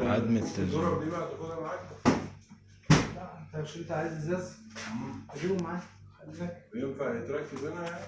عدم التزوير. الزرار دي بقى تاخدها معاك. لا انت مش انت عايز ازاز؟ اجيبه معاك. ينفع يتركب هنا؟ يعني